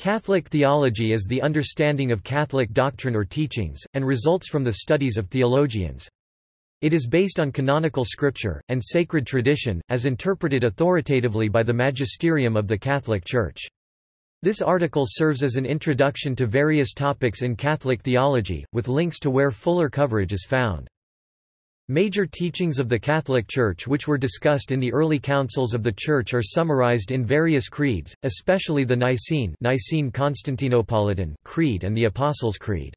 Catholic theology is the understanding of Catholic doctrine or teachings, and results from the studies of theologians. It is based on canonical scripture, and sacred tradition, as interpreted authoritatively by the magisterium of the Catholic Church. This article serves as an introduction to various topics in Catholic theology, with links to where fuller coverage is found. Major teachings of the Catholic Church which were discussed in the early councils of the Church are summarized in various creeds, especially the Nicene, Nicene Constantinopolitan Creed and the Apostles' Creed.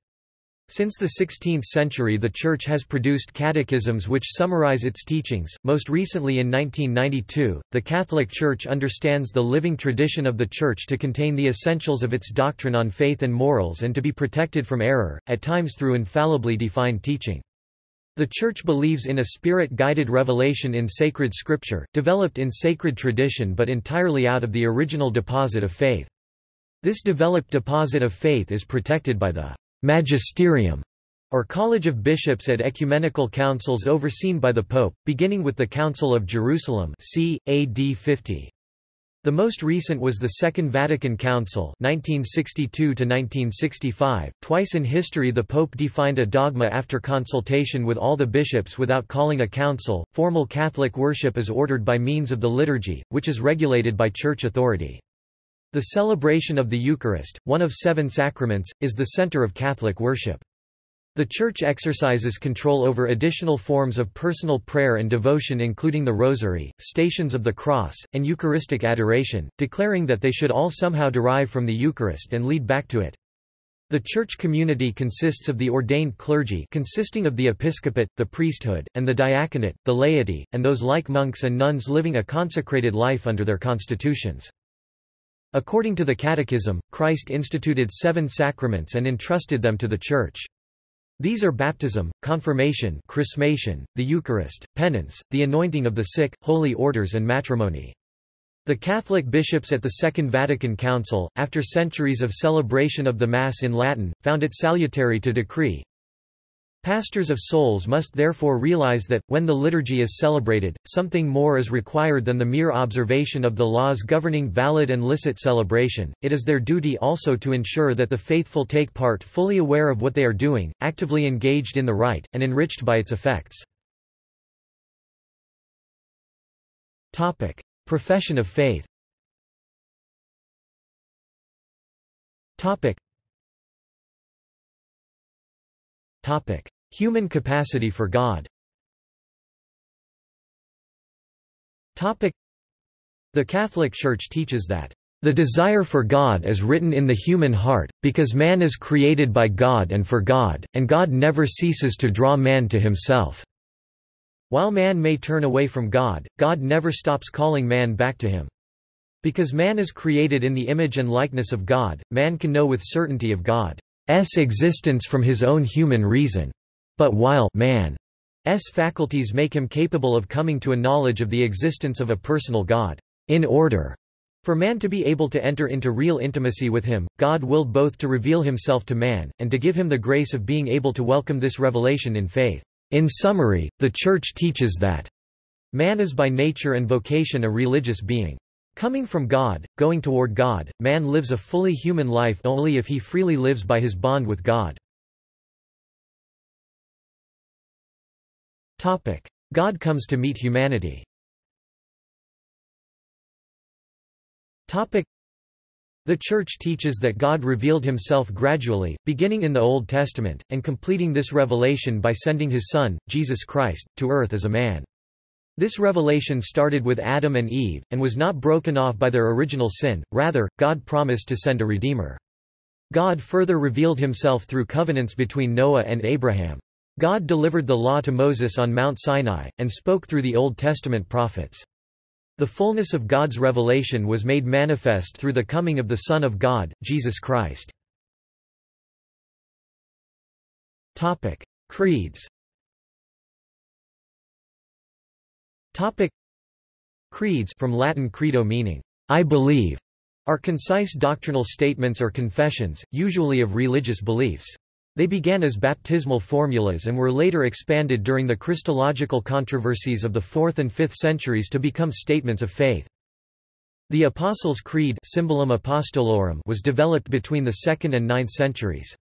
Since the 16th century the Church has produced catechisms which summarize its teachings, most recently in 1992. The Catholic Church understands the living tradition of the Church to contain the essentials of its doctrine on faith and morals and to be protected from error, at times through infallibly defined teaching. The Church believes in a spirit-guided revelation in sacred scripture, developed in sacred tradition but entirely out of the original deposit of faith. This developed deposit of faith is protected by the magisterium, or College of Bishops at ecumenical councils overseen by the Pope, beginning with the Council of Jerusalem c. AD 50. The most recent was the Second Vatican Council 1962 .Twice in history the Pope defined a dogma after consultation with all the bishops without calling a council. Formal Catholic worship is ordered by means of the liturgy, which is regulated by church authority. The celebration of the Eucharist, one of seven sacraments, is the center of Catholic worship. The Church exercises control over additional forms of personal prayer and devotion including the Rosary, Stations of the Cross, and Eucharistic adoration, declaring that they should all somehow derive from the Eucharist and lead back to it. The church community consists of the ordained clergy consisting of the episcopate, the priesthood, and the diaconate, the laity, and those like monks and nuns living a consecrated life under their constitutions. According to the Catechism, Christ instituted seven sacraments and entrusted them to the Church. These are baptism, confirmation chrismation, the Eucharist, penance, the anointing of the sick, holy orders and matrimony. The Catholic bishops at the Second Vatican Council, after centuries of celebration of the Mass in Latin, found it salutary to decree, Pastors of souls must therefore realize that, when the liturgy is celebrated, something more is required than the mere observation of the laws governing valid and licit celebration, it is their duty also to ensure that the faithful take part fully aware of what they are doing, actively engaged in the rite, and enriched by its effects. Topic. Profession of faith Topic. Topic: Human capacity for God. The Catholic Church teaches that the desire for God is written in the human heart, because man is created by God and for God, and God never ceases to draw man to himself. While man may turn away from God, God never stops calling man back to him. Because man is created in the image and likeness of God, man can know with certainty of God's existence from his own human reason. But while man's faculties make him capable of coming to a knowledge of the existence of a personal God, in order for man to be able to enter into real intimacy with him, God willed both to reveal himself to man, and to give him the grace of being able to welcome this revelation in faith. In summary, the Church teaches that man is by nature and vocation a religious being. Coming from God, going toward God, man lives a fully human life only if he freely lives by his bond with God. God comes to meet humanity the Church teaches that God revealed himself gradually, beginning in the Old Testament, and completing this revelation by sending his Son, Jesus Christ, to earth as a man. This revelation started with Adam and Eve, and was not broken off by their original sin, rather, God promised to send a Redeemer. God further revealed himself through covenants between Noah and Abraham. God delivered the law to Moses on Mount Sinai, and spoke through the Old Testament prophets. The fullness of God's revelation was made manifest through the coming of the Son of God, Jesus Christ. Topic. Creeds Topic Creeds from Latin credo meaning I believe are concise doctrinal statements or confessions, usually of religious beliefs. They began as baptismal formulas and were later expanded during the Christological controversies of the 4th and 5th centuries to become statements of faith. The Apostles' Creed Symbolum Apostolorum was developed between the 2nd and 9th centuries.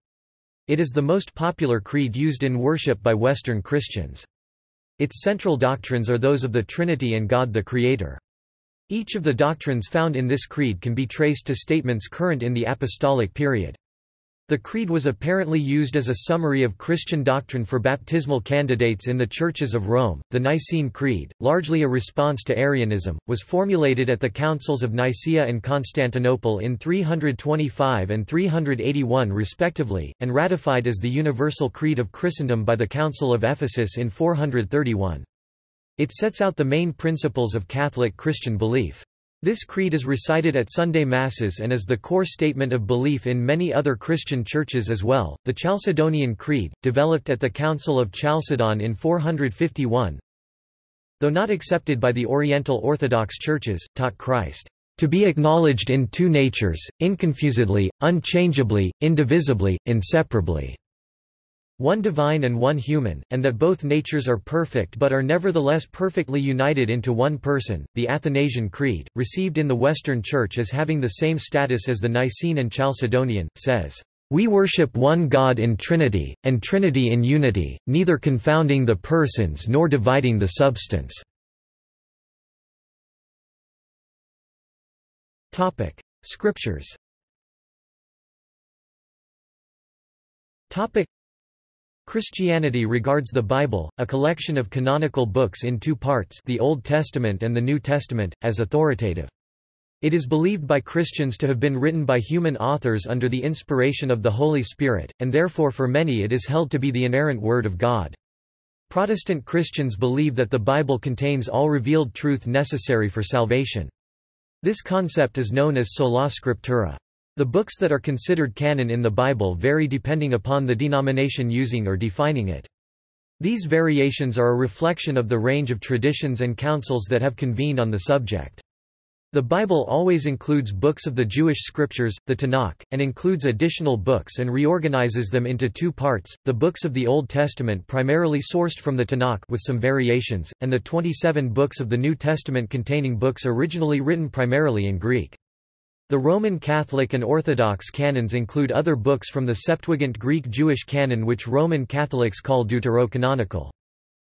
It is the most popular creed used in worship by Western Christians. Its central doctrines are those of the Trinity and God the Creator. Each of the doctrines found in this creed can be traced to statements current in the apostolic period. The creed was apparently used as a summary of Christian doctrine for baptismal candidates in the churches of Rome. The Nicene Creed, largely a response to Arianism, was formulated at the councils of Nicaea and Constantinople in 325 and 381 respectively, and ratified as the Universal Creed of Christendom by the Council of Ephesus in 431. It sets out the main principles of Catholic Christian belief. This creed is recited at Sunday Masses and is the core statement of belief in many other Christian churches as well. The Chalcedonian Creed, developed at the Council of Chalcedon in 451, though not accepted by the Oriental Orthodox churches, taught Christ to be acknowledged in two natures, inconfusedly, unchangeably, indivisibly, inseparably one divine and one human, and that both natures are perfect but are nevertheless perfectly united into one person. The Athanasian Creed, received in the Western Church as having the same status as the Nicene and Chalcedonian, says, We worship one God in Trinity, and Trinity in unity, neither confounding the persons nor dividing the substance. Scriptures Christianity regards the Bible, a collection of canonical books in two parts the Old Testament and the New Testament, as authoritative. It is believed by Christians to have been written by human authors under the inspiration of the Holy Spirit, and therefore for many it is held to be the inerrant Word of God. Protestant Christians believe that the Bible contains all revealed truth necessary for salvation. This concept is known as sola scriptura. The books that are considered canon in the Bible vary depending upon the denomination using or defining it. These variations are a reflection of the range of traditions and councils that have convened on the subject. The Bible always includes books of the Jewish scriptures, the Tanakh, and includes additional books and reorganizes them into two parts, the books of the Old Testament primarily sourced from the Tanakh with some variations, and the 27 books of the New Testament containing books originally written primarily in Greek. The Roman Catholic and Orthodox canons include other books from the Septuagint Greek Jewish canon which Roman Catholics call deuterocanonical.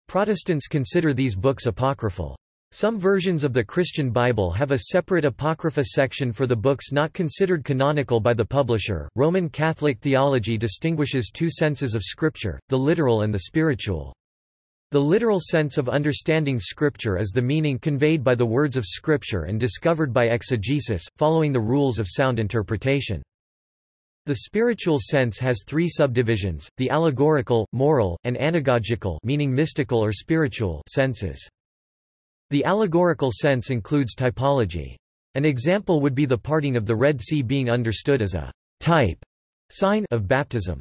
Protestants consider these books apocryphal. Some versions of the Christian Bible have a separate Apocrypha section for the books not considered canonical by the publisher. Roman Catholic theology distinguishes two senses of Scripture, the literal and the spiritual. The literal sense of understanding Scripture is the meaning conveyed by the words of Scripture and discovered by exegesis, following the rules of sound interpretation. The spiritual sense has three subdivisions, the allegorical, moral, and anagogical meaning mystical or spiritual senses. The allegorical sense includes typology. An example would be the parting of the Red Sea being understood as a type sign of baptism.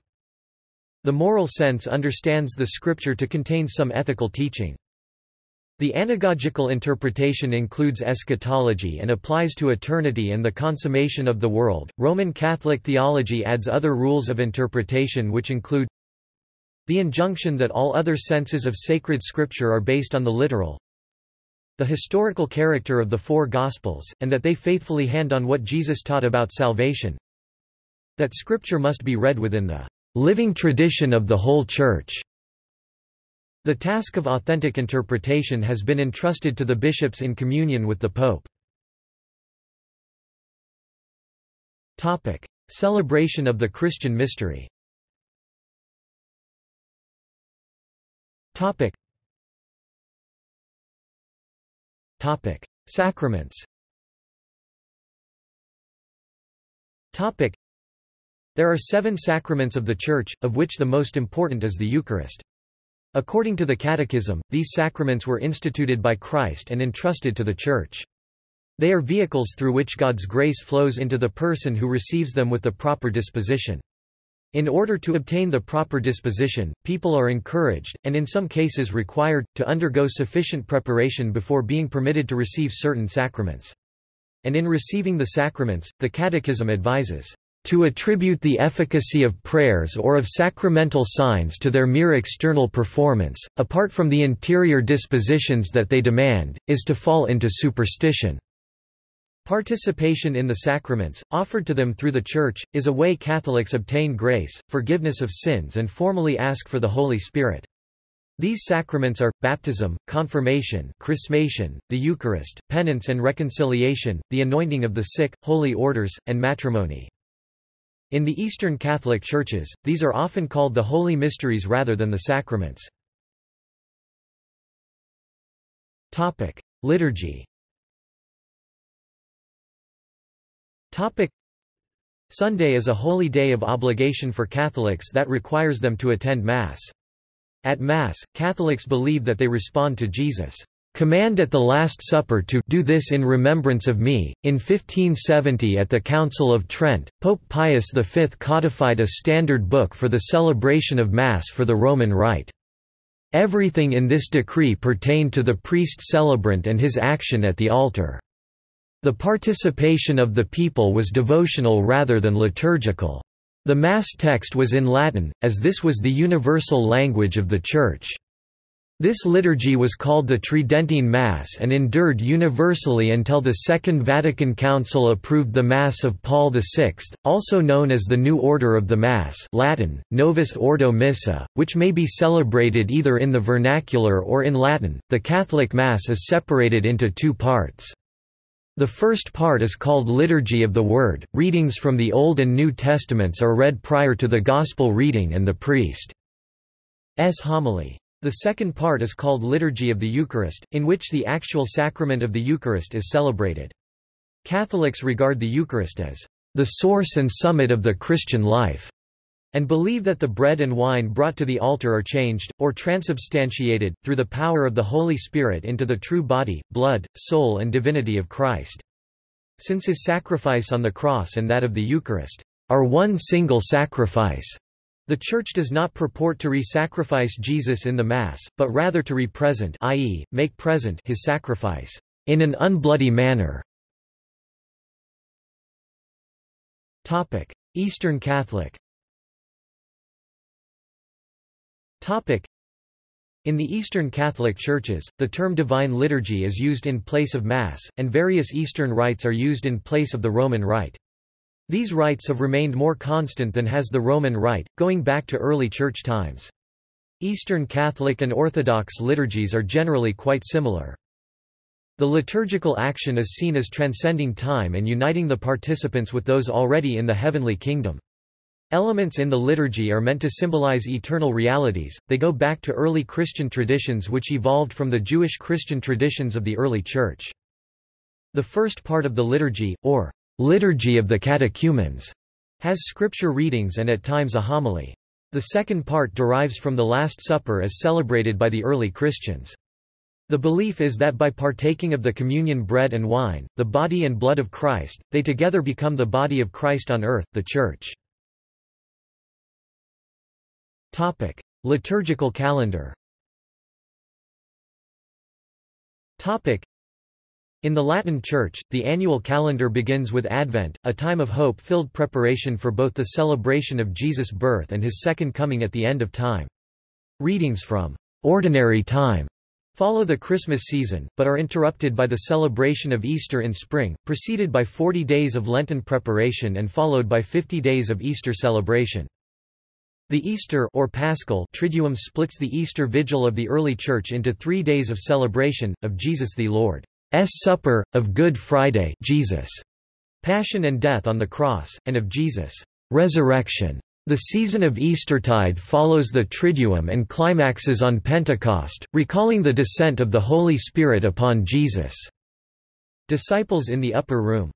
The moral sense understands the scripture to contain some ethical teaching. The anagogical interpretation includes eschatology and applies to eternity and the consummation of the world. Roman Catholic theology adds other rules of interpretation which include the injunction that all other senses of sacred scripture are based on the literal, the historical character of the four Gospels, and that they faithfully hand on what Jesus taught about salvation, that scripture must be read within the living tradition of the whole Church. The task of authentic interpretation has been entrusted to the bishops in communion with the Pope. Topic: Celebration of the Christian mystery. Topic: Topic: Sacraments. Topic: there are seven sacraments of the Church, of which the most important is the Eucharist. According to the Catechism, these sacraments were instituted by Christ and entrusted to the Church. They are vehicles through which God's grace flows into the person who receives them with the proper disposition. In order to obtain the proper disposition, people are encouraged, and in some cases required, to undergo sufficient preparation before being permitted to receive certain sacraments. And in receiving the sacraments, the Catechism advises, to attribute the efficacy of prayers or of sacramental signs to their mere external performance, apart from the interior dispositions that they demand, is to fall into superstition. Participation in the sacraments, offered to them through the Church, is a way Catholics obtain grace, forgiveness of sins and formally ask for the Holy Spirit. These sacraments are, baptism, confirmation chrismation, the Eucharist, penance and reconciliation, the anointing of the sick, holy orders, and matrimony. In the Eastern Catholic Churches, these are often called the Holy Mysteries rather than the sacraments. Liturgy Sunday is a holy day of obligation for Catholics that requires them to attend Mass. At Mass, Catholics believe that they respond to Jesus' command at the Last Supper to do this in remembrance of me. In 1570 at the Council of Trent, Pope Pius V codified a standard book for the celebration of Mass for the Roman Rite. Everything in this decree pertained to the priest celebrant and his action at the altar. The participation of the people was devotional rather than liturgical. The Mass text was in Latin, as this was the universal language of the Church. This liturgy was called the Tridentine Mass and endured universally until the Second Vatican Council approved the Mass of Paul VI, also known as the New Order of the Mass Latin, Novus Ordo Missa, which may be celebrated either in the vernacular or in Latin. The Catholic Mass is separated into two parts. The first part is called Liturgy of the Word. Readings from the Old and New Testaments are read prior to the Gospel reading and the priest's homily. The second part is called Liturgy of the Eucharist, in which the actual sacrament of the Eucharist is celebrated. Catholics regard the Eucharist as the source and summit of the Christian life and believe that the bread and wine brought to the altar are changed, or transubstantiated, through the power of the Holy Spirit into the true body, blood, soul and divinity of Christ. Since his sacrifice on the cross and that of the Eucharist are one single sacrifice, the Church does not purport to re-sacrifice Jesus in the Mass, but rather to re-present i.e., make present his sacrifice in an unbloody manner. Eastern Catholic in the Eastern Catholic Churches, the term Divine Liturgy is used in place of Mass, and various Eastern rites are used in place of the Roman Rite. These rites have remained more constant than has the Roman Rite, going back to early Church times. Eastern Catholic and Orthodox liturgies are generally quite similar. The liturgical action is seen as transcending time and uniting the participants with those already in the heavenly kingdom. Elements in the liturgy are meant to symbolize eternal realities, they go back to early Christian traditions which evolved from the Jewish Christian traditions of the early Church. The first part of the liturgy, or liturgy of the catechumens, has scripture readings and at times a homily. The second part derives from the Last Supper as celebrated by the early Christians. The belief is that by partaking of the communion bread and wine, the body and blood of Christ, they together become the body of Christ on earth, the Church. Topic: Liturgical calendar. Topic: In the Latin Church, the annual calendar begins with Advent, a time of hope-filled preparation for both the celebration of Jesus' birth and his second coming at the end of time. Readings from ordinary time follow the Christmas season, but are interrupted by the celebration of Easter in spring, preceded by 40 days of Lenten preparation and followed by 50 days of Easter celebration. The Easter or Paschal Triduum splits the Easter Vigil of the early Church into three days of celebration, of Jesus the Lord's Supper, of Good Friday Jesus' Passion and Death on the Cross, and of Jesus' Resurrection. The season of Eastertide follows the Triduum and climaxes on Pentecost, recalling the descent of the Holy Spirit upon Jesus' disciples in the upper room.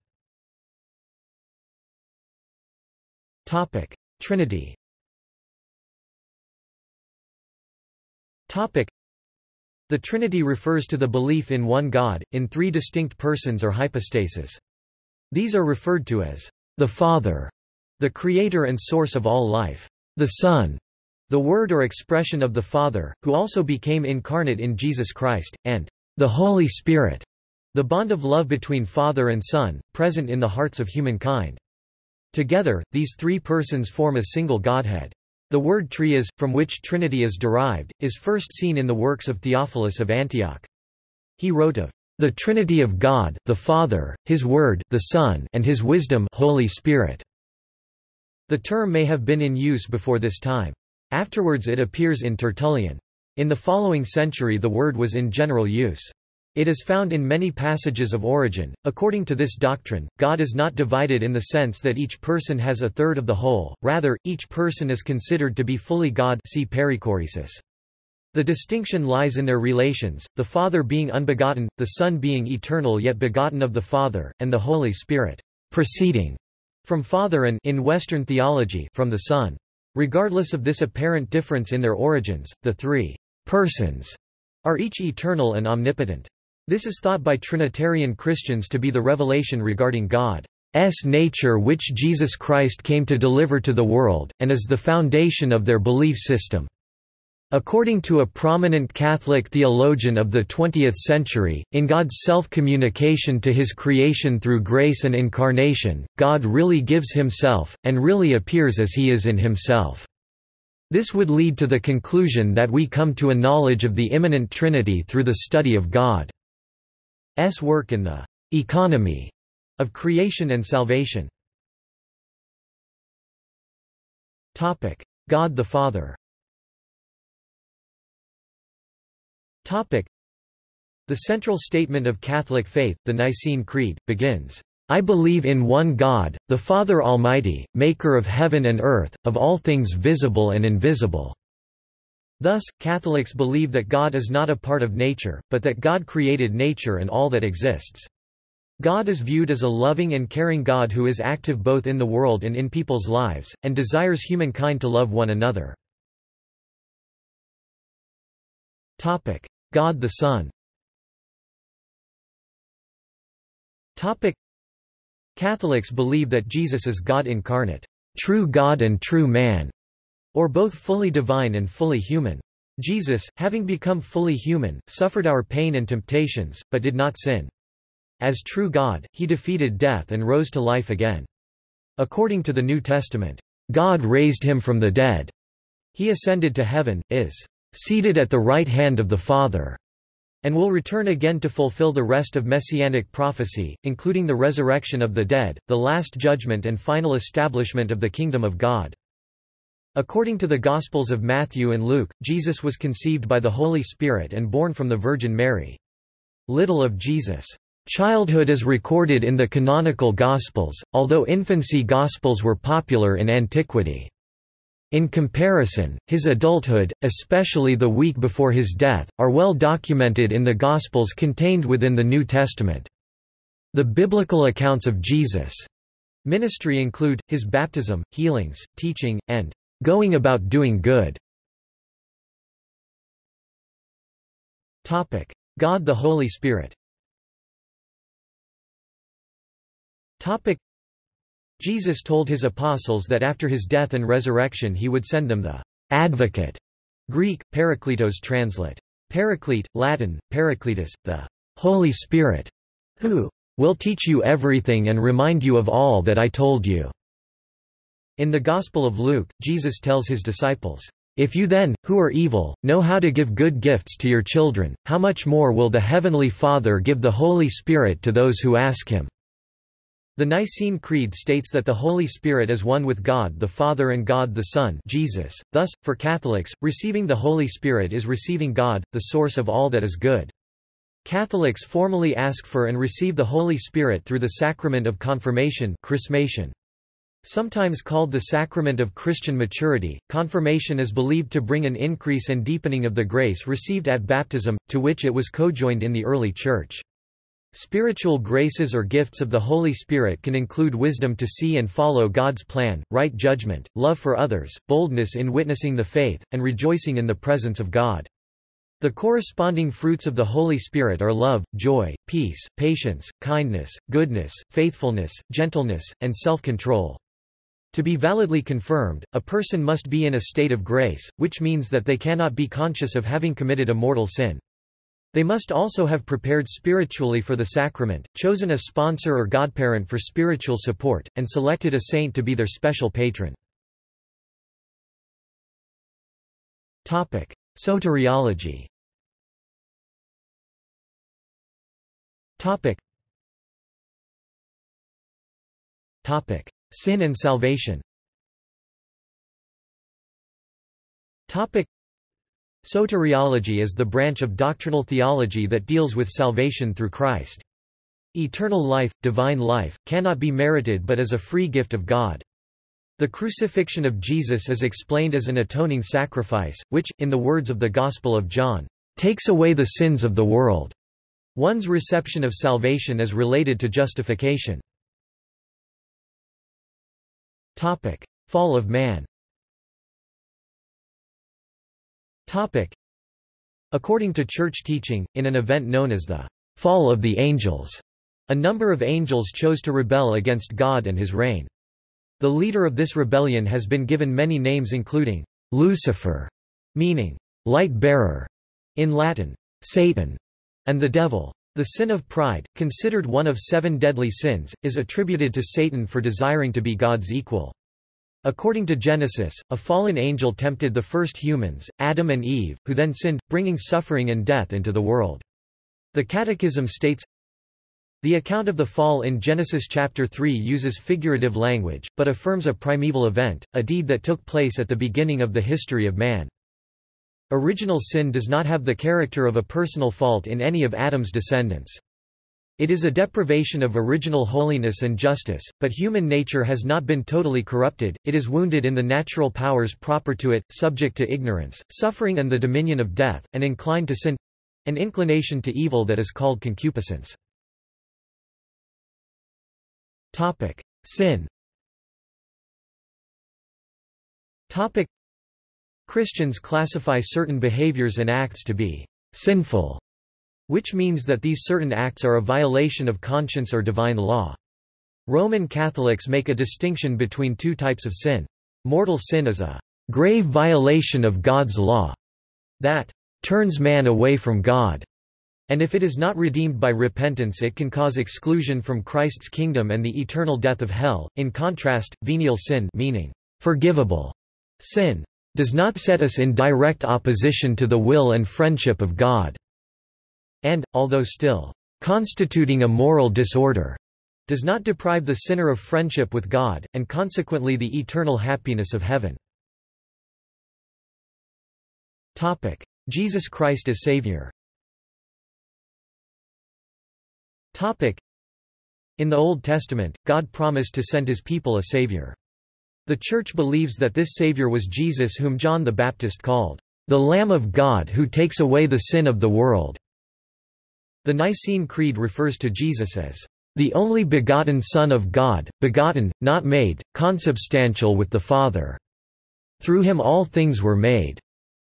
Trinity The Trinity refers to the belief in one God, in three distinct persons or hypostases. These are referred to as the Father, the creator and source of all life, the Son, the word or expression of the Father, who also became incarnate in Jesus Christ, and the Holy Spirit, the bond of love between Father and Son, present in the hearts of humankind. Together, these three persons form a single Godhead. The word trias, from which Trinity is derived, is first seen in the works of Theophilus of Antioch. He wrote of The Trinity of God, the Father, His Word, the Son, and His Wisdom Holy Spirit. The term may have been in use before this time. Afterwards it appears in Tertullian. In the following century the word was in general use. It is found in many passages of Origen. According to this doctrine, God is not divided in the sense that each person has a third of the whole, rather, each person is considered to be fully God see perichoresis. The distinction lies in their relations, the Father being unbegotten, the Son being eternal yet begotten of the Father, and the Holy Spirit proceeding from Father and in Western theology from the Son. Regardless of this apparent difference in their origins, the three persons are each eternal and omnipotent. This is thought by Trinitarian Christians to be the revelation regarding God's nature which Jesus Christ came to deliver to the world, and is the foundation of their belief system. According to a prominent Catholic theologian of the 20th century, in God's self-communication to his creation through grace and incarnation, God really gives himself, and really appears as he is in himself. This would lead to the conclusion that we come to a knowledge of the immanent Trinity through the study of God. S work in the economy of creation and salvation. God the Father. The central statement of Catholic faith, the Nicene Creed, begins, I believe in one God, the Father Almighty, maker of heaven and earth, of all things visible and invisible. Thus, Catholics believe that God is not a part of nature, but that God created nature and all that exists. God is viewed as a loving and caring God who is active both in the world and in people's lives, and desires humankind to love one another. God the Son Catholics believe that Jesus is God incarnate, true God and true man, or both fully divine and fully human. Jesus, having become fully human, suffered our pain and temptations, but did not sin. As true God, he defeated death and rose to life again. According to the New Testament, God raised him from the dead. He ascended to heaven, is seated at the right hand of the Father, and will return again to fulfill the rest of messianic prophecy, including the resurrection of the dead, the last judgment and final establishment of the kingdom of God. According to the Gospels of Matthew and Luke, Jesus was conceived by the Holy Spirit and born from the Virgin Mary. Little of Jesus' childhood is recorded in the canonical Gospels, although infancy Gospels were popular in antiquity. In comparison, his adulthood, especially the week before his death, are well documented in the Gospels contained within the New Testament. The biblical accounts of Jesus' ministry include, his baptism, healings, teaching, and Going about doing good God the Holy Spirit Jesus told his apostles that after his death and resurrection he would send them the Advocate, Greek, Parakletos translate. Paraclete, Latin, Paracletus, the Holy Spirit, who will teach you everything and remind you of all that I told you. In the Gospel of Luke, Jesus tells his disciples, If you then, who are evil, know how to give good gifts to your children, how much more will the Heavenly Father give the Holy Spirit to those who ask him?" The Nicene Creed states that the Holy Spirit is one with God the Father and God the Son Jesus. Thus, for Catholics, receiving the Holy Spirit is receiving God, the source of all that is good. Catholics formally ask for and receive the Holy Spirit through the sacrament of confirmation chrismation. Sometimes called the sacrament of Christian maturity, confirmation is believed to bring an increase and deepening of the grace received at baptism, to which it was cojoined in the early Church. Spiritual graces or gifts of the Holy Spirit can include wisdom to see and follow God's plan, right judgment, love for others, boldness in witnessing the faith, and rejoicing in the presence of God. The corresponding fruits of the Holy Spirit are love, joy, peace, patience, kindness, goodness, faithfulness, gentleness, and self-control. To be validly confirmed, a person must be in a state of grace, which means that they cannot be conscious of having committed a mortal sin. They must also have prepared spiritually for the sacrament, chosen a sponsor or godparent for spiritual support, and selected a saint to be their special patron. Soteriology Topic. Topic. Sin and salvation. Soteriology is the branch of doctrinal theology that deals with salvation through Christ. Eternal life, divine life, cannot be merited but is a free gift of God. The crucifixion of Jesus is explained as an atoning sacrifice, which, in the words of the Gospel of John, takes away the sins of the world. One's reception of salvation is related to justification. Topic. Fall of man Topic. According to church teaching, in an event known as the Fall of the Angels, a number of angels chose to rebel against God and his reign. The leader of this rebellion has been given many names including Lucifer, meaning light bearer in Latin, Satan, and the devil. The sin of pride, considered one of seven deadly sins, is attributed to Satan for desiring to be God's equal. According to Genesis, a fallen angel tempted the first humans, Adam and Eve, who then sinned, bringing suffering and death into the world. The Catechism states, the account of the fall in Genesis chapter 3 uses figurative language, but affirms a primeval event, a deed that took place at the beginning of the history of man. Original sin does not have the character of a personal fault in any of Adam's descendants. It is a deprivation of original holiness and justice, but human nature has not been totally corrupted, it is wounded in the natural powers proper to it, subject to ignorance, suffering and the dominion of death, and inclined to sin—an inclination to evil that is called concupiscence. Sin. Topic: Christians classify certain behaviors and acts to be sinful, which means that these certain acts are a violation of conscience or divine law. Roman Catholics make a distinction between two types of sin. Mortal sin is a grave violation of God's law that turns man away from God and if it is not redeemed by repentance it can cause exclusion from Christ's kingdom and the eternal death of hell. In contrast, venial sin meaning forgivable sin does not set us in direct opposition to the will and friendship of God, and, although still constituting a moral disorder, does not deprive the sinner of friendship with God, and consequently the eternal happiness of heaven. Jesus Christ as Savior In the Old Testament, God promised to send his people a Savior. The Church believes that this Savior was Jesus whom John the Baptist called, "...the Lamb of God who takes away the sin of the world." The Nicene Creed refers to Jesus as, "...the only begotten Son of God, begotten, not made, consubstantial with the Father. Through him all things were made."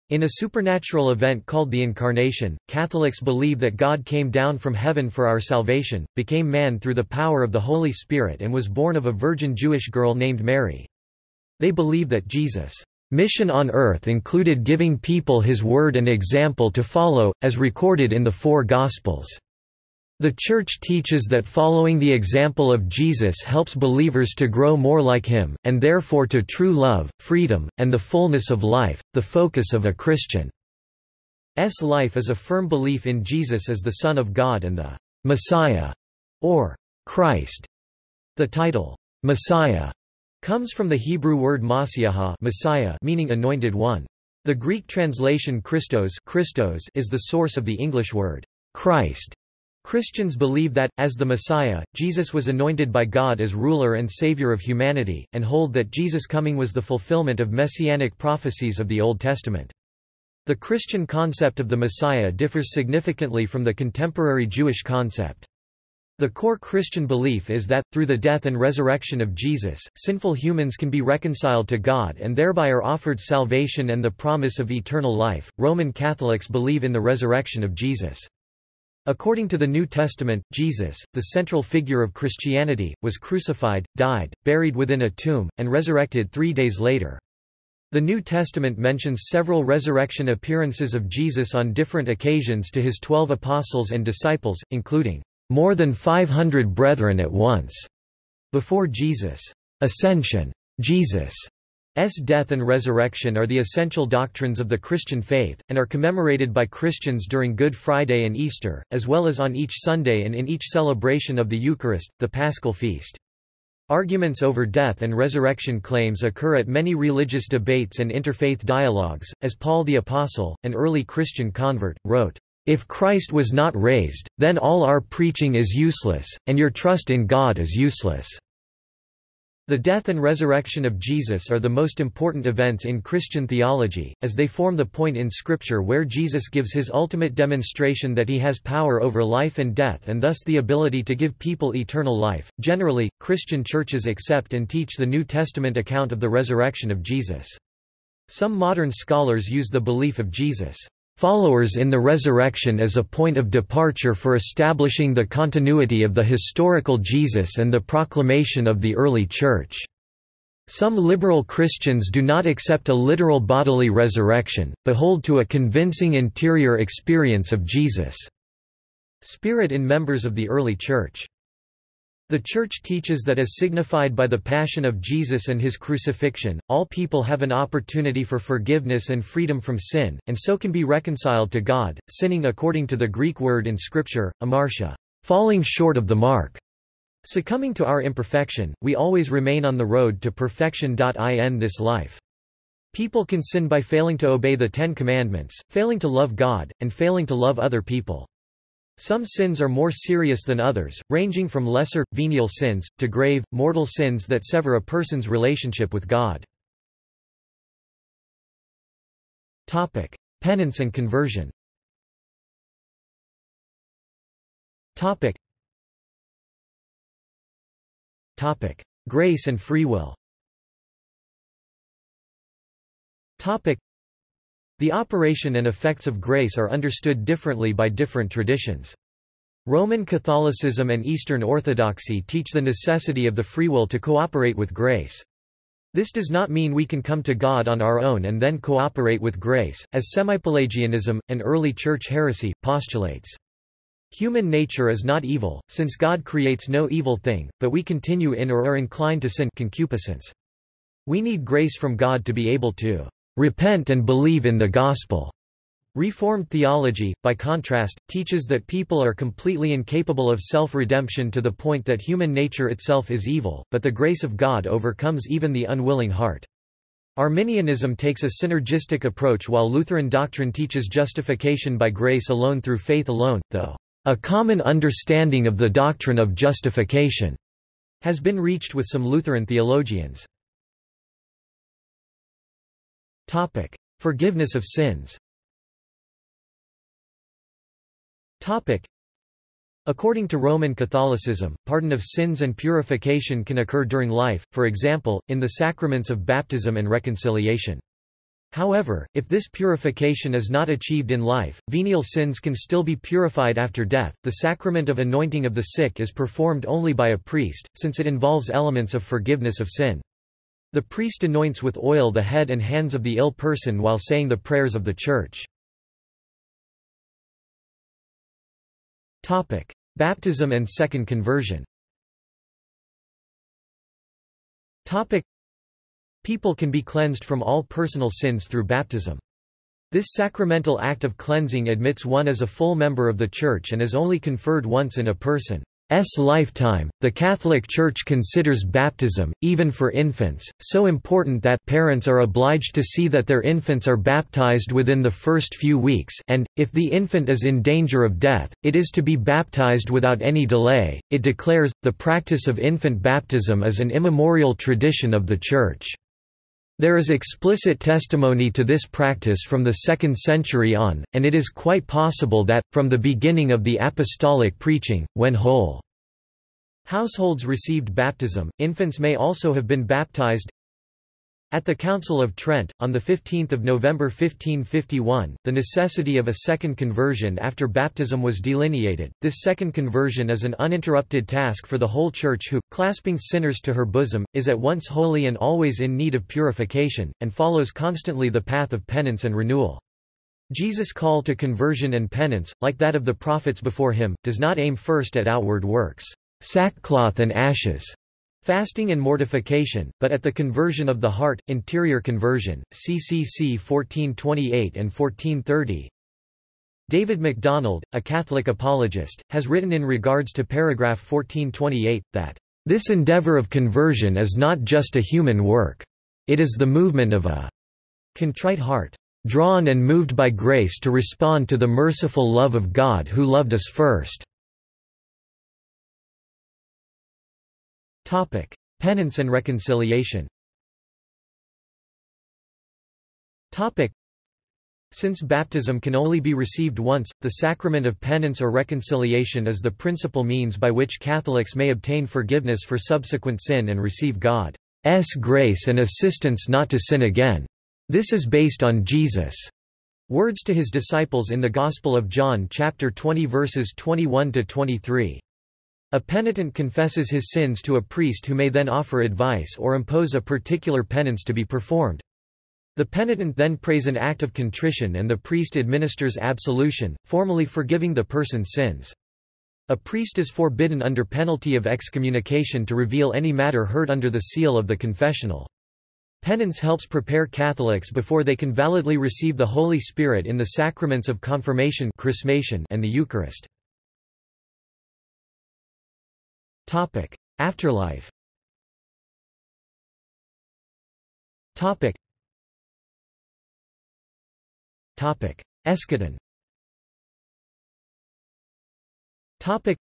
In a supernatural event called the Incarnation, Catholics believe that God came down from heaven for our salvation, became man through the power of the Holy Spirit and was born of a virgin Jewish girl named Mary. They believe that Jesus' mission on earth included giving people his word and example to follow, as recorded in the four Gospels. The Church teaches that following the example of Jesus helps believers to grow more like him, and therefore to true love, freedom, and the fullness of life. The focus of a Christian's life is a firm belief in Jesus as the Son of God and the Messiah, or Christ. The title, Messiah, comes from the Hebrew word Masiaha Messiah meaning anointed one. The Greek translation Christos, Christos is the source of the English word Christ. Christians believe that, as the Messiah, Jesus was anointed by God as ruler and savior of humanity, and hold that Jesus' coming was the fulfillment of messianic prophecies of the Old Testament. The Christian concept of the Messiah differs significantly from the contemporary Jewish concept. The core Christian belief is that, through the death and resurrection of Jesus, sinful humans can be reconciled to God and thereby are offered salvation and the promise of eternal life. Roman Catholics believe in the resurrection of Jesus. According to the New Testament, Jesus, the central figure of Christianity, was crucified, died, buried within a tomb, and resurrected three days later. The New Testament mentions several resurrection appearances of Jesus on different occasions to his twelve apostles and disciples, including more than 500 brethren at once. Before Jesus' ascension, Jesus' death and resurrection are the essential doctrines of the Christian faith, and are commemorated by Christians during Good Friday and Easter, as well as on each Sunday and in each celebration of the Eucharist, the Paschal Feast. Arguments over death and resurrection claims occur at many religious debates and interfaith dialogues, as Paul the Apostle, an early Christian convert, wrote, "...if Christ was not raised, then all our preaching is useless, and your trust in God is useless." The death and resurrection of Jesus are the most important events in Christian theology, as they form the point in Scripture where Jesus gives his ultimate demonstration that he has power over life and death and thus the ability to give people eternal life. Generally, Christian churches accept and teach the New Testament account of the resurrection of Jesus. Some modern scholars use the belief of Jesus' followers in the resurrection as a point of departure for establishing the continuity of the historical Jesus and the proclamation of the early Church. Some liberal Christians do not accept a literal bodily resurrection, but hold to a convincing interior experience of Jesus' spirit in members of the early Church. The Church teaches that as signified by the Passion of Jesus and his crucifixion, all people have an opportunity for forgiveness and freedom from sin, and so can be reconciled to God, sinning according to the Greek word in Scripture, amartia, falling short of the mark. Succumbing to our imperfection, we always remain on the road to perfection. In this life. People can sin by failing to obey the Ten Commandments, failing to love God, and failing to love other people. Some sins are more serious than others, ranging from lesser, venial sins, to grave, mortal sins that sever a person's relationship with God. Penance and conversion. Grace and free will the operation and effects of grace are understood differently by different traditions. Roman Catholicism and Eastern Orthodoxy teach the necessity of the free will to cooperate with grace. This does not mean we can come to God on our own and then cooperate with grace, as Semipelagianism, an early church heresy, postulates. Human nature is not evil, since God creates no evil thing, but we continue in or are inclined to sin concupiscence. We need grace from God to be able to repent and believe in the gospel. Reformed theology, by contrast, teaches that people are completely incapable of self-redemption to the point that human nature itself is evil, but the grace of God overcomes even the unwilling heart. Arminianism takes a synergistic approach while Lutheran doctrine teaches justification by grace alone through faith alone, though a common understanding of the doctrine of justification has been reached with some Lutheran theologians. Topic: Forgiveness of sins. Topic: According to Roman Catholicism, pardon of sins and purification can occur during life, for example, in the sacraments of baptism and reconciliation. However, if this purification is not achieved in life, venial sins can still be purified after death. The sacrament of anointing of the sick is performed only by a priest, since it involves elements of forgiveness of sin. The priest anoints with oil the head and hands of the ill person while saying the prayers of the Church. Baptism and second conversion People can be cleansed from all personal sins through baptism. This sacramental act of cleansing admits one as a full member of the Church and is only conferred once in a person. S lifetime, the Catholic Church considers baptism, even for infants, so important that parents are obliged to see that their infants are baptized within the first few weeks and, if the infant is in danger of death, it is to be baptized without any delay. It declares, the practice of infant baptism is an immemorial tradition of the Church. There is explicit testimony to this practice from the 2nd century on, and it is quite possible that, from the beginning of the apostolic preaching, when whole households received baptism, infants may also have been baptized. At the Council of Trent, on 15 November 1551, the necessity of a second conversion after baptism was delineated. This second conversion is an uninterrupted task for the whole Church who, clasping sinners to her bosom, is at once holy and always in need of purification, and follows constantly the path of penance and renewal. Jesus' call to conversion and penance, like that of the prophets before him, does not aim first at outward works, sackcloth and ashes, Fasting and mortification, but at the conversion of the heart, interior conversion, CCC 1428 and 1430. David MacDonald, a Catholic apologist, has written in regards to paragraph 1428, that, "...this endeavor of conversion is not just a human work. It is the movement of a contrite heart, drawn and moved by grace to respond to the merciful love of God who loved us first." Topic: Penance and reconciliation. Topic: Since baptism can only be received once, the sacrament of penance or reconciliation is the principal means by which Catholics may obtain forgiveness for subsequent sin and receive God's grace and assistance not to sin again. This is based on Jesus' words to his disciples in the Gospel of John chapter 20 verses 21 to 23. A penitent confesses his sins to a priest who may then offer advice or impose a particular penance to be performed. The penitent then prays an act of contrition and the priest administers absolution, formally forgiving the person's sins. A priest is forbidden under penalty of excommunication to reveal any matter heard under the seal of the confessional. Penance helps prepare Catholics before they can validly receive the Holy Spirit in the sacraments of confirmation and the Eucharist. Topic: Afterlife. Topic. Topic: Eschaton. Topic: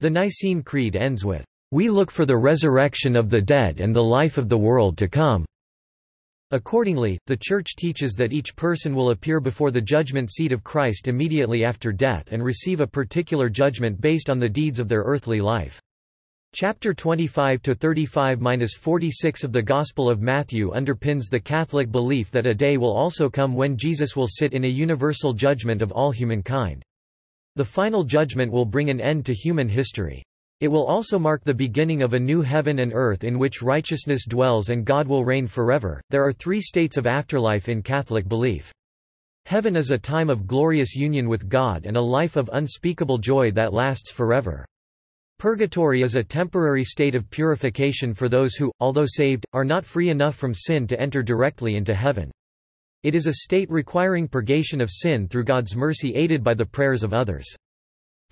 The Nicene Creed ends with, "We look for the resurrection of the dead and the life of the world to come." Accordingly, the Church teaches that each person will appear before the judgment seat of Christ immediately after death and receive a particular judgment based on the deeds of their earthly life. Chapter 25-35-46 of the Gospel of Matthew underpins the Catholic belief that a day will also come when Jesus will sit in a universal judgment of all humankind. The final judgment will bring an end to human history. It will also mark the beginning of a new heaven and earth in which righteousness dwells and God will reign forever. There are three states of afterlife in Catholic belief. Heaven is a time of glorious union with God and a life of unspeakable joy that lasts forever. Purgatory is a temporary state of purification for those who, although saved, are not free enough from sin to enter directly into heaven. It is a state requiring purgation of sin through God's mercy aided by the prayers of others.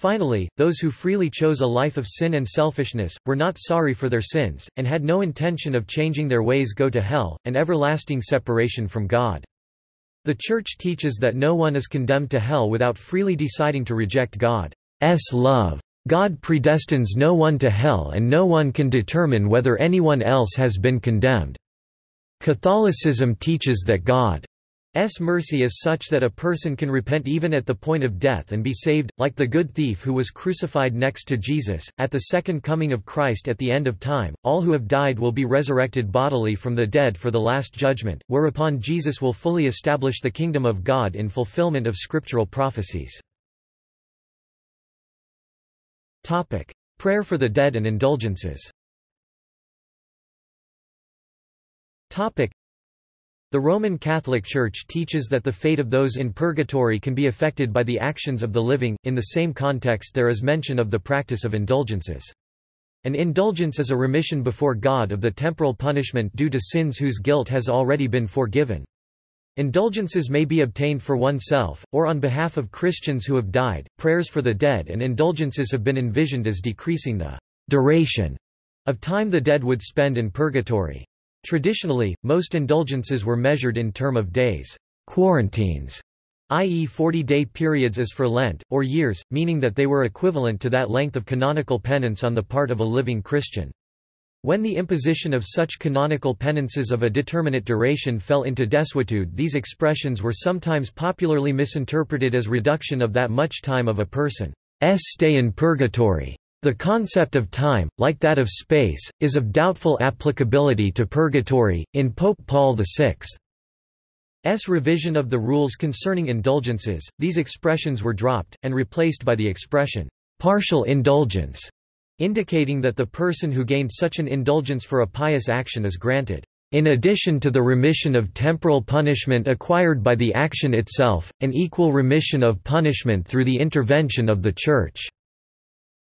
Finally, those who freely chose a life of sin and selfishness, were not sorry for their sins, and had no intention of changing their ways go to hell, an everlasting separation from God. The Church teaches that no one is condemned to hell without freely deciding to reject God's love. God predestines no one to hell and no one can determine whether anyone else has been condemned. Catholicism teaches that God's mercy is such that a person can repent even at the point of death and be saved, like the good thief who was crucified next to Jesus. At the second coming of Christ at the end of time, all who have died will be resurrected bodily from the dead for the last judgment, whereupon Jesus will fully establish the kingdom of God in fulfillment of scriptural prophecies. Topic: Prayer for the dead and indulgences. Topic: The Roman Catholic Church teaches that the fate of those in purgatory can be affected by the actions of the living. In the same context, there is mention of the practice of indulgences. An indulgence is a remission before God of the temporal punishment due to sins whose guilt has already been forgiven. Indulgences may be obtained for oneself, or on behalf of Christians who have died. Prayers for the dead and indulgences have been envisioned as decreasing the duration of time the dead would spend in purgatory. Traditionally, most indulgences were measured in term of days, quarantines, i.e. 40-day periods as for Lent, or years, meaning that they were equivalent to that length of canonical penance on the part of a living Christian. When the imposition of such canonical penances of a determinate duration fell into desuetude these expressions were sometimes popularly misinterpreted as reduction of that much time of a person's stay in purgatory. The concept of time, like that of space, is of doubtful applicability to purgatory. In Pope Paul VI's revision of the rules concerning indulgences, these expressions were dropped, and replaced by the expression, partial indulgence indicating that the person who gained such an indulgence for a pious action is granted, in addition to the remission of temporal punishment acquired by the action itself, an equal remission of punishment through the intervention of the Church.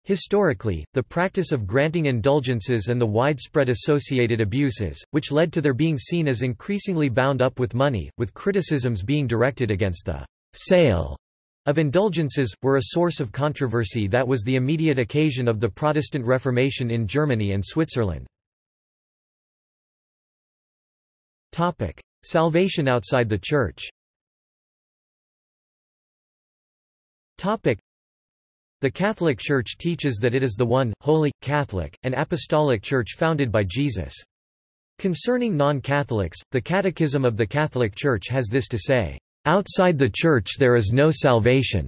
Historically, the practice of granting indulgences and the widespread associated abuses, which led to their being seen as increasingly bound up with money, with criticisms being directed against the sale of indulgences, were a source of controversy that was the immediate occasion of the Protestant Reformation in Germany and Switzerland. Salvation outside the Church the Catholic Church teaches that it is the one, holy, Catholic, and apostolic Church founded by Jesus. Concerning non-Catholics, the Catechism of the Catholic Church has this to say, "...outside the Church there is no salvation."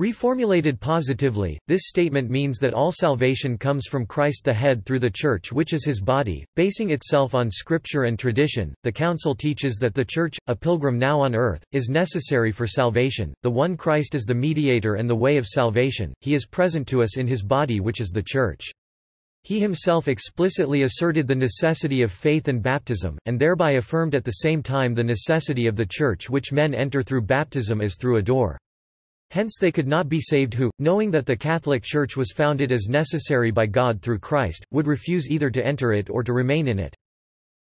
Reformulated positively, this statement means that all salvation comes from Christ the head through the Church which is his body, basing itself on scripture and tradition. The Council teaches that the Church, a pilgrim now on earth, is necessary for salvation. The one Christ is the mediator and the way of salvation. He is present to us in his body which is the Church. He himself explicitly asserted the necessity of faith and baptism, and thereby affirmed at the same time the necessity of the Church which men enter through baptism as through a door. Hence they could not be saved who, knowing that the Catholic Church was founded as necessary by God through Christ, would refuse either to enter it or to remain in it.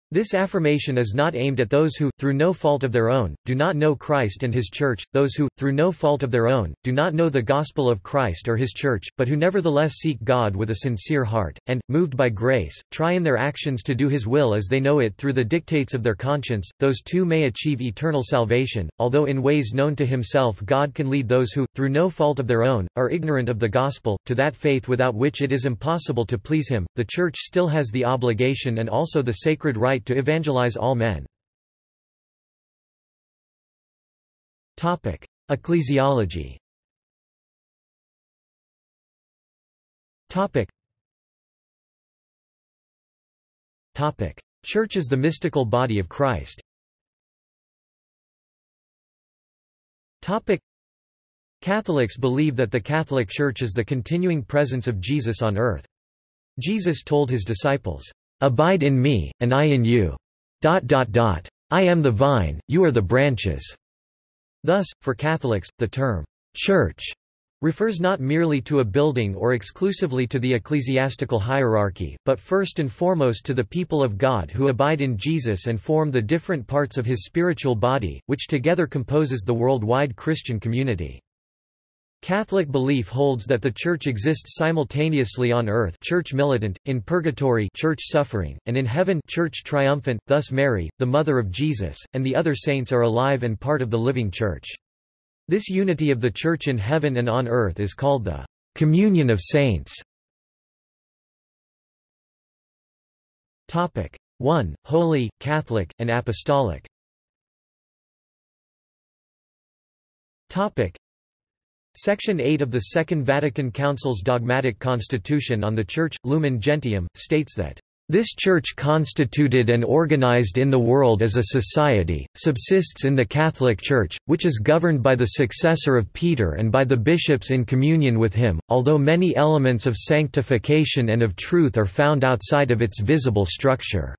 This affirmation is not aimed at those who, through no fault of their own, do not know Christ and His Church, those who, through no fault of their own, do not know the gospel of Christ or His Church, but who nevertheless seek God with a sincere heart, and, moved by grace, try in their actions to do His will as they know it through the dictates of their conscience, those too may achieve eternal salvation, although in ways known to Himself God can lead those who, through no fault of their own, are ignorant of the gospel, to that faith without which it is impossible to please Him. The Church still has the obligation and also the sacred right to evangelize all men. Ecclesiology Topic. Topic. Church is the mystical body of Christ. Topic. Catholics believe that the Catholic Church is the continuing presence of Jesus on earth. Jesus told his disciples, Abide in me, and I in you. I am the vine, you are the branches. Thus, for Catholics, the term church refers not merely to a building or exclusively to the ecclesiastical hierarchy, but first and foremost to the people of God who abide in Jesus and form the different parts of his spiritual body, which together composes the worldwide Christian community. Catholic belief holds that the Church exists simultaneously on earth Church militant, in purgatory Church suffering, and in heaven Church triumphant, thus Mary, the mother of Jesus, and the other saints are alive and part of the living Church. This unity of the Church in heaven and on earth is called the communion of saints. 1. Holy, Catholic, and Apostolic Section 8 of the Second Vatican Council's dogmatic constitution on the Church, Lumen Gentium, states that this Church constituted and organized in the world as a society, subsists in the Catholic Church, which is governed by the successor of Peter and by the bishops in communion with him, although many elements of sanctification and of truth are found outside of its visible structure.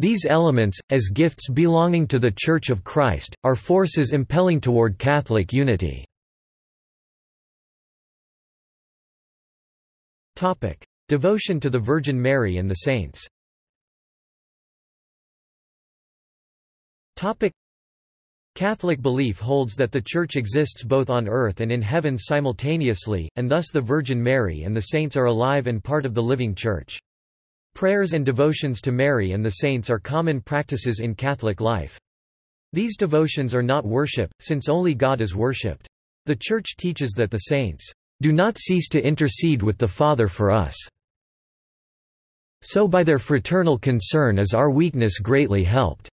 These elements, as gifts belonging to the Church of Christ, are forces impelling toward Catholic unity. Topic: Devotion to the Virgin Mary and the Saints. Topic: Catholic belief holds that the Church exists both on earth and in heaven simultaneously, and thus the Virgin Mary and the saints are alive and part of the living Church. Prayers and devotions to Mary and the saints are common practices in Catholic life. These devotions are not worship, since only God is worshipped. The Church teaches that the saints do not cease to intercede with the Father for us. So by their fraternal concern is our weakness greatly helped.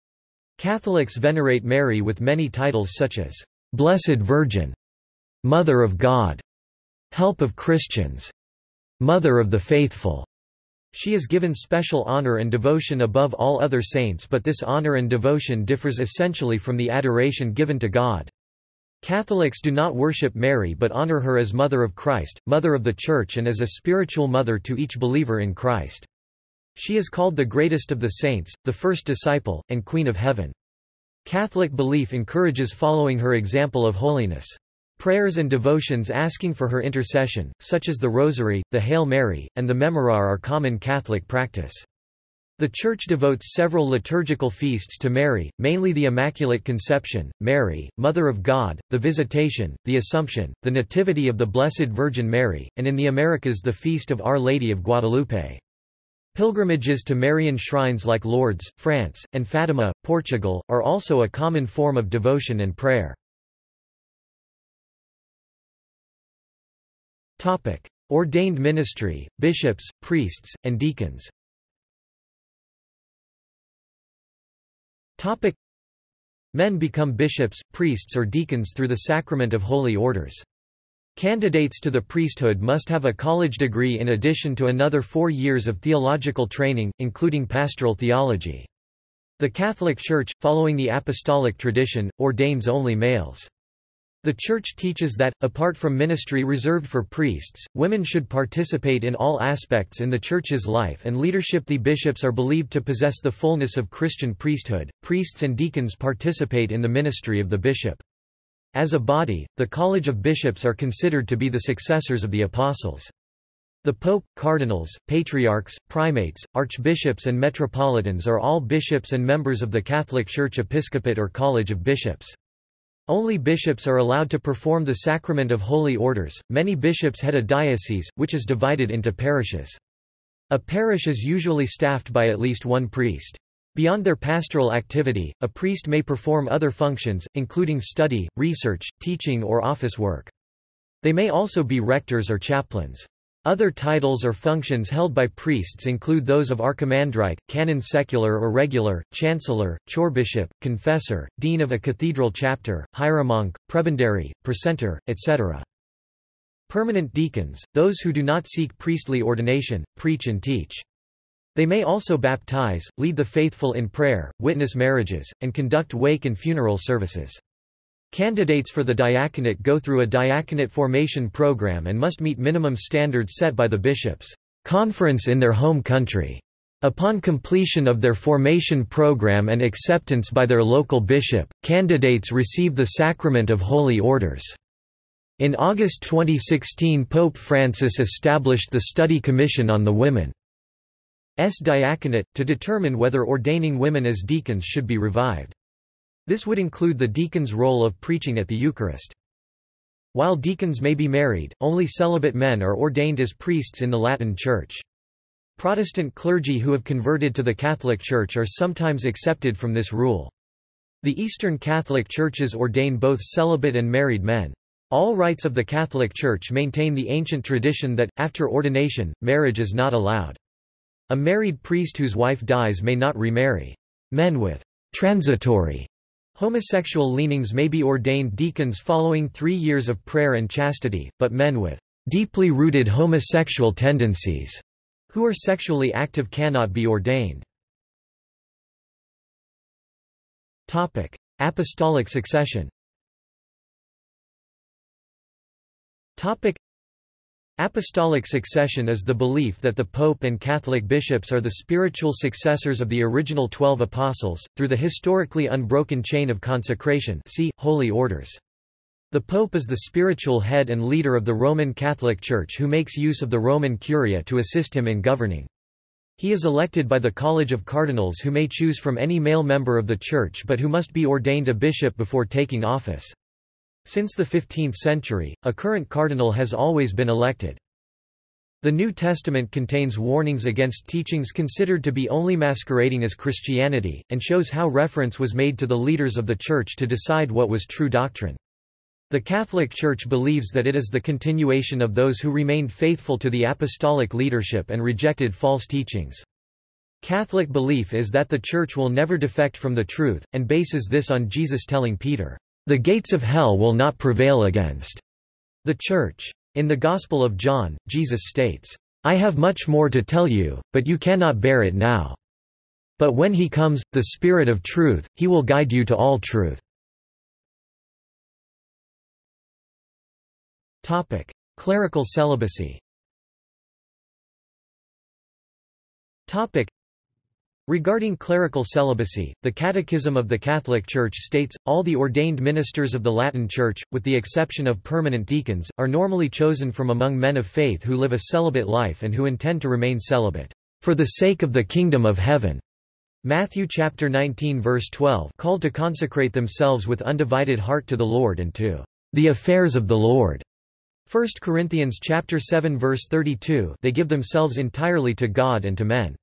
Catholics venerate Mary with many titles such as, Blessed Virgin, Mother of God, Help of Christians, Mother of the Faithful. She is given special honor and devotion above all other saints but this honor and devotion differs essentially from the adoration given to God. Catholics do not worship Mary but honor her as Mother of Christ, Mother of the Church and as a spiritual mother to each believer in Christ. She is called the greatest of the saints, the first disciple, and Queen of Heaven. Catholic belief encourages following her example of holiness. Prayers and devotions asking for her intercession, such as the Rosary, the Hail Mary, and the Memorare are common Catholic practice. The Church devotes several liturgical feasts to Mary, mainly the Immaculate Conception, Mary, Mother of God, the Visitation, the Assumption, the Nativity of the Blessed Virgin Mary, and in the Americas the Feast of Our Lady of Guadalupe. Pilgrimages to Marian shrines like Lourdes, France, and Fatima, Portugal, are also a common form of devotion and prayer. Ordained ministry, bishops, priests, and deacons Men become bishops, priests or deacons through the sacrament of holy orders. Candidates to the priesthood must have a college degree in addition to another four years of theological training, including pastoral theology. The Catholic Church, following the apostolic tradition, ordains only males. The Church teaches that, apart from ministry reserved for priests, women should participate in all aspects in the Church's life and leadership. The bishops are believed to possess the fullness of Christian priesthood. Priests and deacons participate in the ministry of the bishop. As a body, the College of Bishops are considered to be the successors of the Apostles. The Pope, cardinals, patriarchs, primates, archbishops and metropolitans are all bishops and members of the Catholic Church Episcopate or College of Bishops. Only bishops are allowed to perform the sacrament of holy orders. Many bishops head a diocese, which is divided into parishes. A parish is usually staffed by at least one priest. Beyond their pastoral activity, a priest may perform other functions, including study, research, teaching or office work. They may also be rectors or chaplains. Other titles or functions held by priests include those of archimandrite, canon secular or regular, chancellor, chorbishop, confessor, dean of a cathedral chapter, hieromonk, prebendary, precentor, etc. Permanent deacons, those who do not seek priestly ordination, preach and teach. They may also baptize, lead the faithful in prayer, witness marriages, and conduct wake and funeral services. Candidates for the diaconate go through a diaconate formation program and must meet minimum standards set by the bishops' conference in their home country. Upon completion of their formation program and acceptance by their local bishop, candidates receive the sacrament of holy orders. In August 2016 Pope Francis established the Study Commission on the Women's Diaconate, to determine whether ordaining women as deacons should be revived. This would include the deacon's role of preaching at the Eucharist. While deacons may be married, only celibate men are ordained as priests in the Latin Church. Protestant clergy who have converted to the Catholic Church are sometimes excepted from this rule. The Eastern Catholic Churches ordain both celibate and married men. All rites of the Catholic Church maintain the ancient tradition that, after ordination, marriage is not allowed. A married priest whose wife dies may not remarry. Men with transitory Homosexual leanings may be ordained deacons following three years of prayer and chastity, but men with deeply rooted homosexual tendencies who are sexually active cannot be ordained. Topic: Apostolic succession Apostolic succession is the belief that the Pope and Catholic bishops are the spiritual successors of the original Twelve Apostles, through the historically unbroken chain of consecration see, Holy Orders. The Pope is the spiritual head and leader of the Roman Catholic Church who makes use of the Roman Curia to assist him in governing. He is elected by the College of Cardinals who may choose from any male member of the Church but who must be ordained a bishop before taking office. Since the 15th century, a current cardinal has always been elected. The New Testament contains warnings against teachings considered to be only masquerading as Christianity, and shows how reference was made to the leaders of the Church to decide what was true doctrine. The Catholic Church believes that it is the continuation of those who remained faithful to the apostolic leadership and rejected false teachings. Catholic belief is that the Church will never defect from the truth, and bases this on Jesus telling Peter, the gates of hell will not prevail against the Church. In the Gospel of John, Jesus states, I have much more to tell you, but you cannot bear it now. But when he comes, the Spirit of truth, he will guide you to all truth. Topic: Clerical celibacy Regarding clerical celibacy, the Catechism of the Catholic Church states, all the ordained ministers of the Latin Church, with the exception of permanent deacons, are normally chosen from among men of faith who live a celibate life and who intend to remain celibate, for the sake of the kingdom of heaven. Matthew chapter 19 verse 12 called to consecrate themselves with undivided heart to the Lord and to the affairs of the Lord. 1 Corinthians chapter 7 verse 32 they give themselves entirely to God and to men.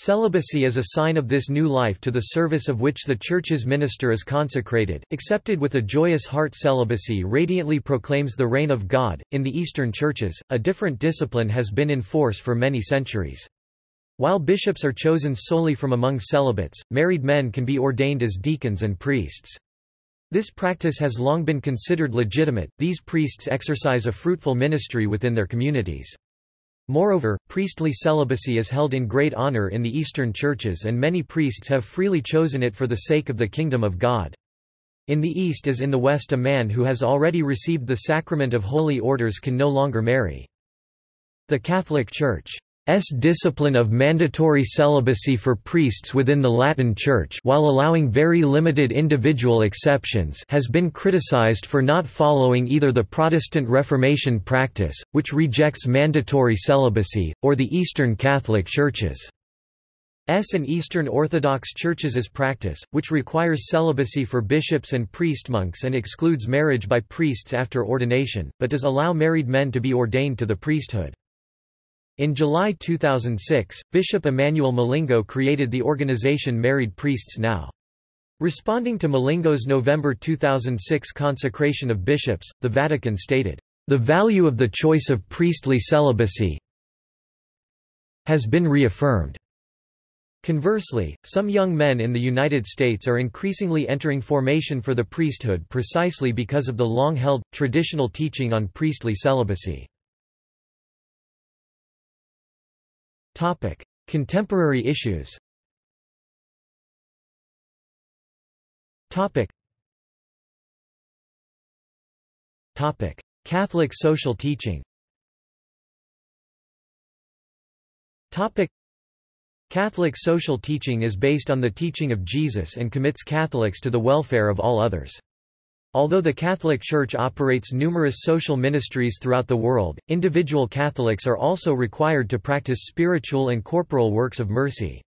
Celibacy is a sign of this new life to the service of which the Church's minister is consecrated. Accepted with a joyous heart, celibacy radiantly proclaims the reign of God. In the Eastern churches, a different discipline has been in force for many centuries. While bishops are chosen solely from among celibates, married men can be ordained as deacons and priests. This practice has long been considered legitimate, these priests exercise a fruitful ministry within their communities. Moreover, priestly celibacy is held in great honor in the Eastern churches and many priests have freely chosen it for the sake of the kingdom of God. In the East as in the West a man who has already received the sacrament of holy orders can no longer marry. The Catholic Church S discipline of mandatory celibacy for priests within the Latin Church while allowing very limited individual exceptions has been criticized for not following either the Protestant Reformation practice, which rejects mandatory celibacy, or the Eastern Catholic Churches. S and Eastern Orthodox Churches' practice, which requires celibacy for bishops and priest monks and excludes marriage by priests after ordination, but does allow married men to be ordained to the priesthood. In July 2006, Bishop Emmanuel Milingo created the organization Married Priests Now. Responding to Milingo's November 2006 consecration of bishops, the Vatican stated, "...the value of the choice of priestly celibacy has been reaffirmed." Conversely, some young men in the United States are increasingly entering formation for the priesthood precisely because of the long-held, traditional teaching on priestly celibacy. Topic: Contemporary issues. Topic. Topic: Catholic social teaching. Topic: Catholic social teaching is based on the teaching of Jesus and commits Catholics to the welfare of all others. Although the Catholic Church operates numerous social ministries throughout the world, individual Catholics are also required to practice spiritual and corporal works of mercy.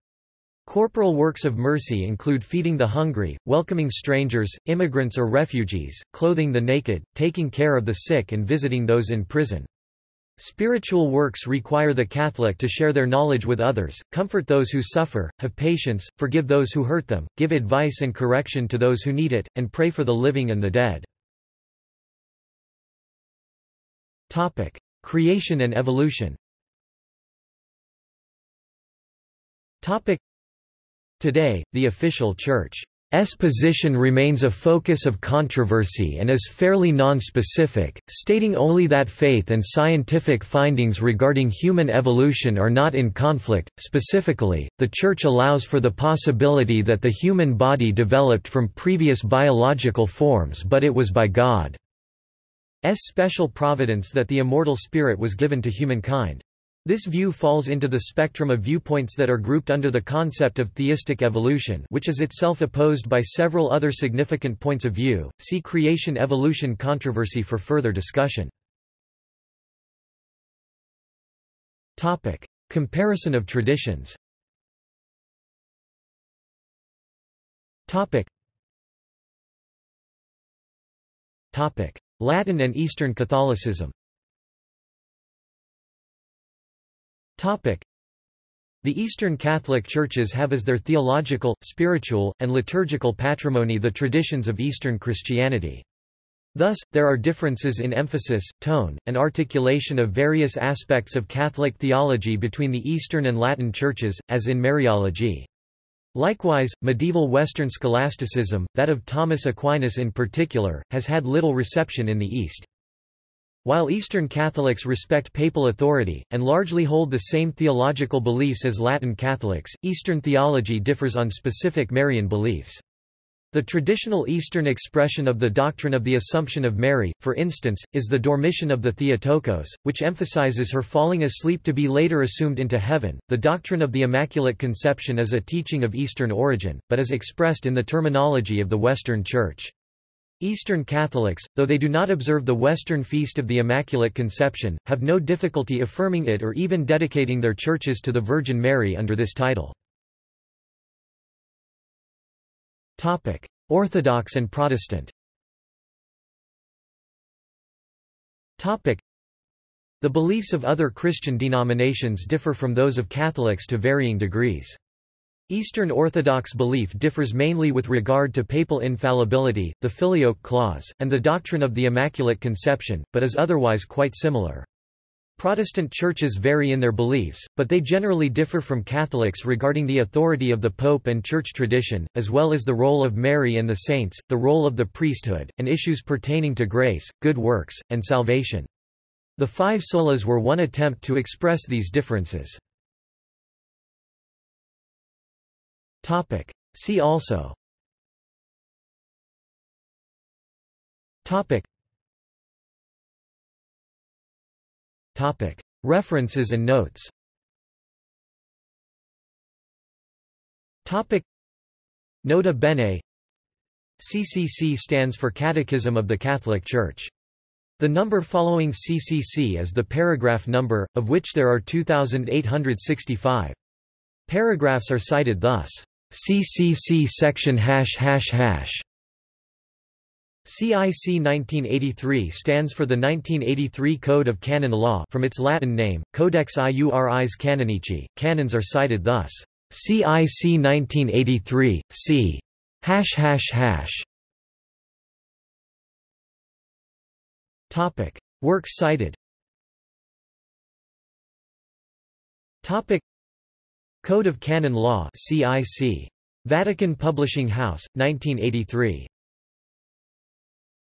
Corporal works of mercy include feeding the hungry, welcoming strangers, immigrants or refugees, clothing the naked, taking care of the sick and visiting those in prison. Spiritual works require the Catholic to share their knowledge with others, comfort those who suffer, have patience, forgive those who hurt them, give advice and correction to those who need it, and pray for the living and the dead. Topic: Creation and evolution Topic: Today, the official Church S position remains a focus of controversy and is fairly non-specific, stating only that faith and scientific findings regarding human evolution are not in conflict. Specifically, the Church allows for the possibility that the human body developed from previous biological forms but it was by God's special providence that the immortal spirit was given to humankind. This view falls into the spectrum of viewpoints that are grouped under the concept of theistic evolution which is itself opposed by several other significant points of view. See creation-evolution controversy for further discussion. Topic: Comparison of traditions. Topic. Topic: Latin and Eastern Catholicism. The Eastern Catholic Churches have as their theological, spiritual, and liturgical patrimony the traditions of Eastern Christianity. Thus, there are differences in emphasis, tone, and articulation of various aspects of Catholic theology between the Eastern and Latin churches, as in Mariology. Likewise, medieval Western scholasticism, that of Thomas Aquinas in particular, has had little reception in the East. While Eastern Catholics respect papal authority, and largely hold the same theological beliefs as Latin Catholics, Eastern theology differs on specific Marian beliefs. The traditional Eastern expression of the doctrine of the Assumption of Mary, for instance, is the Dormition of the Theotokos, which emphasizes her falling asleep to be later assumed into heaven. The doctrine of the Immaculate Conception is a teaching of Eastern origin, but is expressed in the terminology of the Western Church. Eastern Catholics, though they do not observe the Western Feast of the Immaculate Conception, have no difficulty affirming it or even dedicating their churches to the Virgin Mary under this title. Orthodox and Protestant. The beliefs of other Christian denominations differ from those of Catholics to varying degrees. Eastern Orthodox belief differs mainly with regard to papal infallibility, the Filioque clause, and the doctrine of the Immaculate Conception, but is otherwise quite similar. Protestant churches vary in their beliefs, but they generally differ from Catholics regarding the authority of the Pope and Church tradition, as well as the role of Mary and the saints, the role of the priesthood, and issues pertaining to grace, good works, and salvation. The five solas were one attempt to express these differences. See also. References and notes. Nota bene. CCC stands for Catechism of the Catholic Church. The number following CCC is the paragraph number, of which there are 2,865. Paragraphs are cited thus. CCC section hash hash hash CIC 1983 stands for the 1983 Code of Canon Law from its Latin name, Codex Iuris Canonici. Canons are cited thus. CIC 1983, c. hash hash hash. Topic: Works cited. Topic: Code of Canon Law, CIC. Vatican Publishing House, 1983.